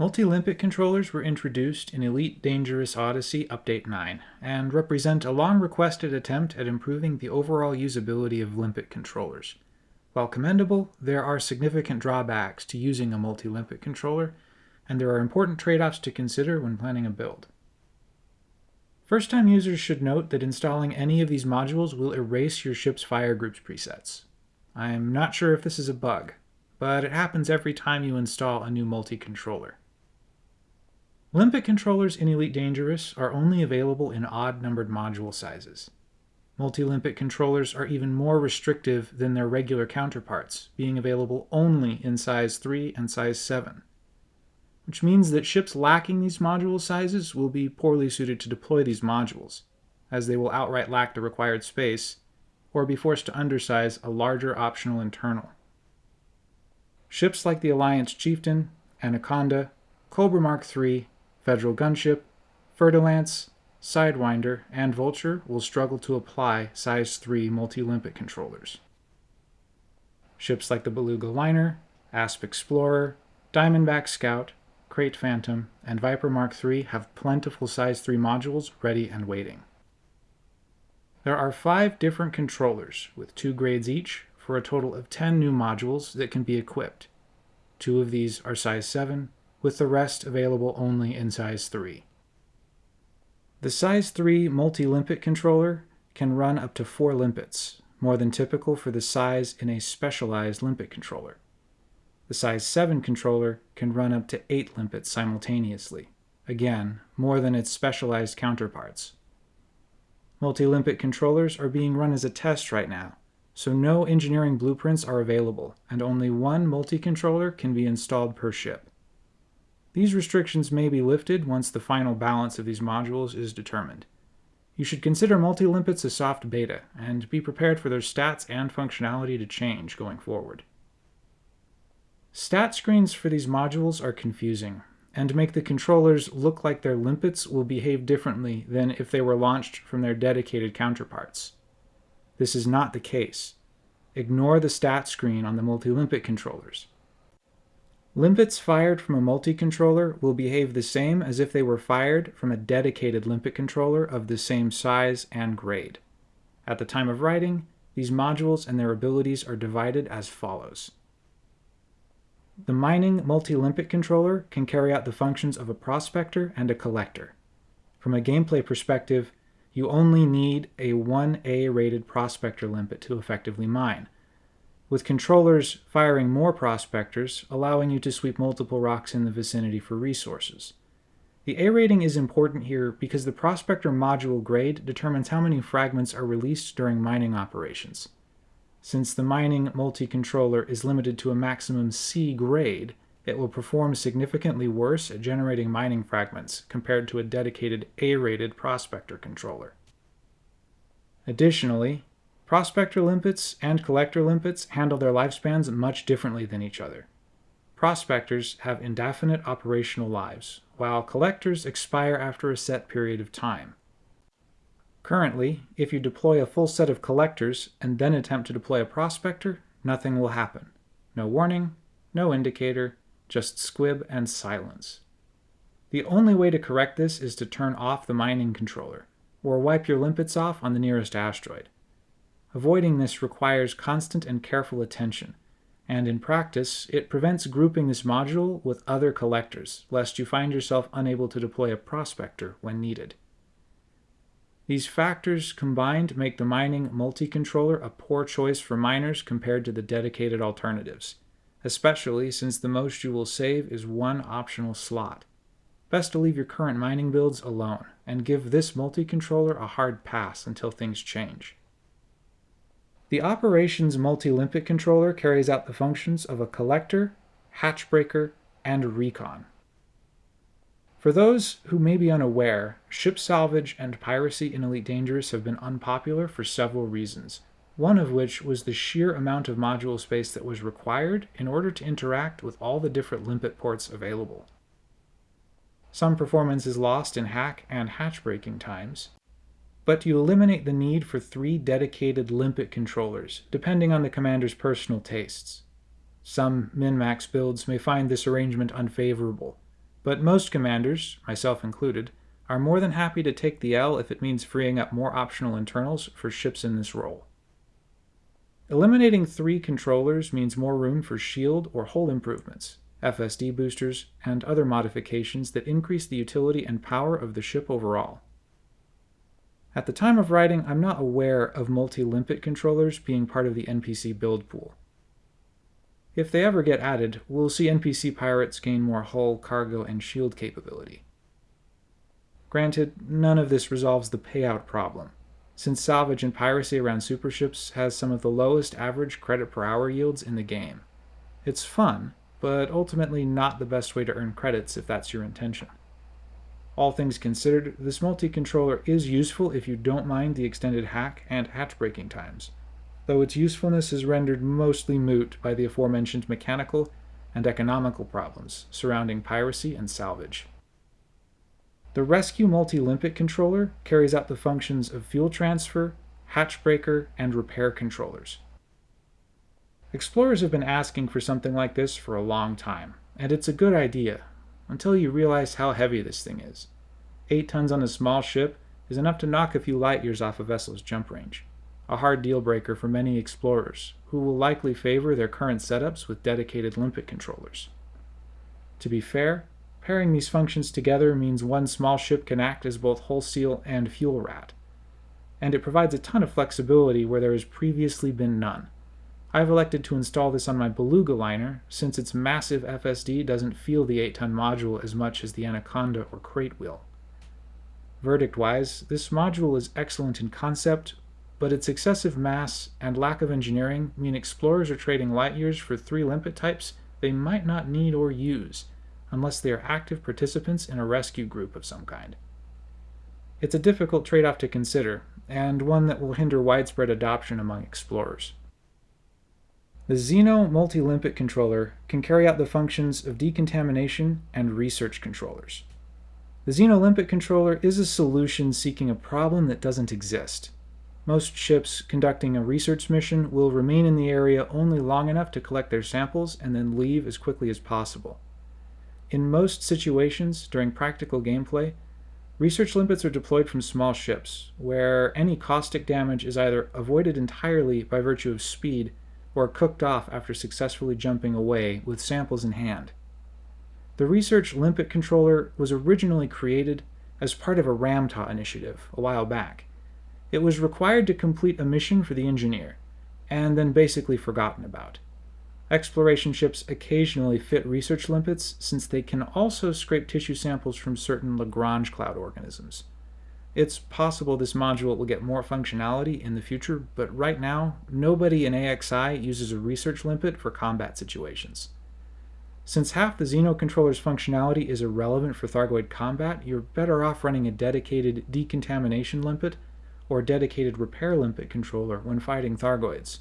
Multi-limpet controllers were introduced in Elite Dangerous Odyssey Update 9, and represent a long-requested attempt at improving the overall usability of limpet controllers. While commendable, there are significant drawbacks to using a multi-limpet controller, and there are important trade-offs to consider when planning a build. First-time users should note that installing any of these modules will erase your ship's fire groups presets. I'm not sure if this is a bug, but it happens every time you install a new multi-controller. Limpet controllers in Elite Dangerous are only available in odd-numbered module sizes. Multi-limpet controllers are even more restrictive than their regular counterparts, being available only in size 3 and size 7. Which means that ships lacking these module sizes will be poorly suited to deploy these modules, as they will outright lack the required space, or be forced to undersize a larger optional internal. Ships like the Alliance Chieftain, Anaconda, Cobra Mark III, Federal Gunship, Fer-de-Lance, Sidewinder, and Vulture will struggle to apply size 3 multi-limpet controllers. Ships like the Beluga Liner, Asp Explorer, Diamondback Scout, Krait Phantom, and Viper Mark III have plentiful size 3 modules ready and waiting. There are five different controllers, with two grades each, for a total of 10 new modules that can be equipped. Two of these are size 7, with the rest available only in size 3. The size 3 multi-limpet controller can run up to 4 limpets, more than typical for the size in a specialized limpet controller. The size 7 controller can run up to 8 limpets simultaneously, again, more than its specialized counterparts. Multi-limpet controllers are being run as a test right now, so no engineering blueprints are available, and only one multi-controller can be installed per ship. These restrictions may be lifted once the final balance of these modules is determined. You should consider multi-limpets a soft beta, and be prepared for their stats and functionality to change going forward. Stat screens for these modules are confusing, and make the controllers look like their limpets will behave differently than if they were launched from their dedicated counterparts. This is not the case. Ignore the stat screen on the multi-limpet controllers. Limpets fired from a multi-controller will behave the same as if they were fired from a dedicated limpet controller of the same size and grade. At the time of writing, these modules and their abilities are divided as follows. The mining multi-limpet controller can carry out the functions of a prospector and a collector. From a gameplay perspective, you only need a 1A rated prospector limpet to effectively mine, with controllers firing more prospectors, allowing you to sweep multiple rocks in the vicinity for resources. The A rating is important here because the prospector module grade determines how many fragments are released during mining operations. Since the mining multi-controller is limited to a maximum C grade, it will perform significantly worse at generating mining fragments compared to a dedicated A-rated prospector controller. Additionally, Prospector limpets and collector limpets handle their lifespans much differently than each other. Prospectors have indefinite operational lives, while collectors expire after a set period of time. Currently, if you deploy a full set of collectors and then attempt to deploy a prospector, nothing will happen. No warning, no indicator, just squib and silence. The only way to correct this is to turn off the mining controller, or wipe your limpets off on the nearest asteroid. Avoiding this requires constant and careful attention, and in practice, it prevents grouping this module with other collectors, lest you find yourself unable to deploy a prospector when needed. These factors combined make the mining multi-controller a poor choice for miners compared to the dedicated alternatives, especially since the most you will save is one optional slot. Best to leave your current mining builds alone, and give this multi-controller a hard pass until things change. The operations multi-limpet controller carries out the functions of a collector, hatchbreaker, and recon. For those who may be unaware, ship salvage and piracy in Elite Dangerous have been unpopular for several reasons, one of which was the sheer amount of module space that was required in order to interact with all the different limpet ports available. Some performance is lost in hack and hatch breaking times, but you eliminate the need for three dedicated limpet controllers, depending on the commander's personal tastes. Some min-max builds may find this arrangement unfavorable, but most commanders, myself included, are more than happy to take the L if it means freeing up more optional internals for ships in this role. Eliminating three controllers means more room for shield or hull improvements, FSD boosters, and other modifications that increase the utility and power of the ship overall. At the time of writing, I'm not aware of multi-limpet controllers being part of the NPC build pool. If they ever get added, we'll see NPC pirates gain more hull, cargo, and shield capability. Granted, none of this resolves the payout problem, since salvage and piracy around superships has some of the lowest average credit per hour yields in the game. It's fun, but ultimately not the best way to earn credits if that's your intention. All things considered, this multi-controller is useful if you don't mind the extended hack and hatch breaking times, though its usefulness is rendered mostly moot by the aforementioned mechanical and economical problems surrounding piracy and salvage. The Rescue Multi-Limpet controller carries out the functions of fuel transfer, hatch breaker, and repair controllers. Explorers have been asking for something like this for a long time, and it's a good idea, until you realize how heavy this thing is. 8 tons on a small ship is enough to knock a few light years off a vessel's jump range, a hard deal breaker for many explorers, who will likely favor their current setups with dedicated limpet controllers. To be fair, pairing these functions together means one small ship can act as both hull seal and fuel rat, and it provides a ton of flexibility where there has previously been none. I've elected to install this on my Beluga liner since its massive FSD doesn't feel the 8-ton module as much as the Anaconda or Krait will. Verdict-wise, this module is excellent in concept, but its excessive mass and lack of engineering mean explorers are trading light years for three limpet types they might not need or use, unless they are active participants in a rescue group of some kind. It's a difficult trade-off to consider, and one that will hinder widespread adoption among explorers. The Xeno multi-limpet controller can carry out the functions of decontamination and research controllers. The Xeno limpet controller is a solution seeking a problem that doesn't exist. Most ships conducting a research mission will remain in the area only long enough to collect their samples and then leave as quickly as possible. In most situations, during practical gameplay, research limpets are deployed from small ships, where any caustic damage is either avoided entirely by virtue of speed or cooked off after successfully jumping away with samples in hand. The Research Limpet controller was originally created as part of a Ram Tah initiative a while back. It was required to complete a mission for the engineer, and then basically forgotten about. Exploration ships occasionally fit research limpets since they can also scrape tissue samples from certain Lagrange cloud organisms. It's possible this module will get more functionality in the future, but right now, nobody in AXI uses a research limpet for combat situations. Since half the Xeno controller's functionality is irrelevant for Thargoid combat, you're better off running a dedicated decontamination limpet or dedicated repair limpet controller when fighting Thargoids.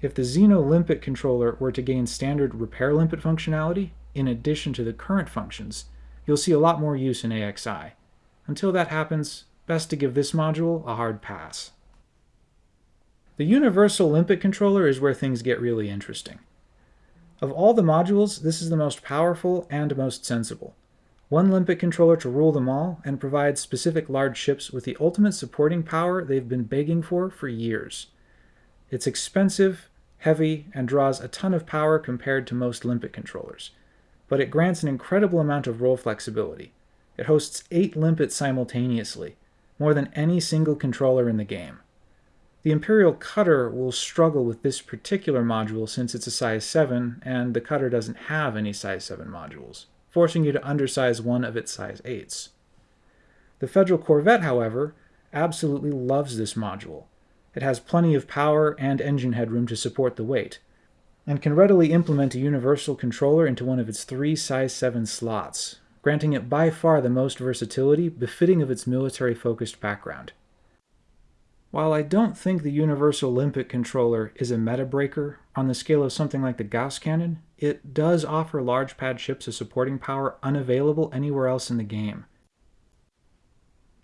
If the Xeno limpet controller were to gain standard repair limpet functionality, in addition to the current functions, you'll see a lot more use in AXI. Until that happens, best to give this module a hard pass. The Universal Limpet Controller is where things get really interesting. Of all the modules, this is the most powerful and most sensible. One Limpet controller to rule them all and provide specific large ships with the ultimate supporting power they've been begging for for years. It's expensive, heavy, and draws a ton of power compared to most Limpet controllers, but it grants an incredible amount of role flexibility. It hosts eight limpets simultaneously, more than any single controller in the game. The Imperial Cutter will struggle with this particular module since it's a size 7 and the Cutter doesn't have any size 7 modules, forcing you to undersize one of its size 8s. The Federal Corvette, however, absolutely loves this module. It has plenty of power and engine headroom to support the weight, and can readily implement a universal controller into one of its three size 7 slots, granting it by far the most versatility befitting of its military-focused background. While I don't think the Universal Limpet controller is a meta breaker on the scale of something like the Gauss cannon, it does offer large pad ships a supporting power unavailable anywhere else in the game.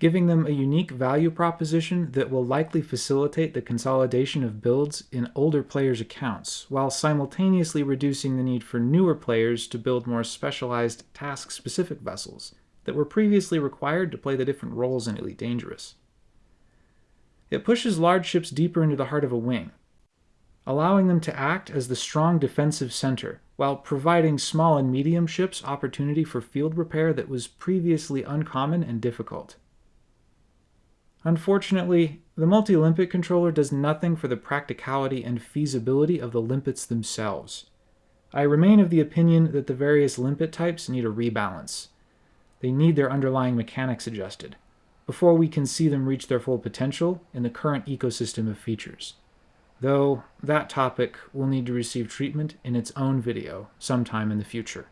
Giving them a unique value proposition that will likely facilitate the consolidation of builds in older players' accounts, while simultaneously reducing the need for newer players to build more specialized task-specific vessels that were previously required to play the different roles in Elite Dangerous. It pushes large ships deeper into the heart of a wing, allowing them to act as the strong defensive center, while providing small and medium ships opportunity for field repair that was previously uncommon and difficult. Unfortunately, the multi-limpet controller does nothing for the practicality and feasibility of the limpets themselves. I remain of the opinion that the various limpet types need a rebalance. They need their underlying mechanics adjusted, before we can see them reach their full potential in the current ecosystem of features. Though that topic will need to receive treatment in its own video sometime in the future.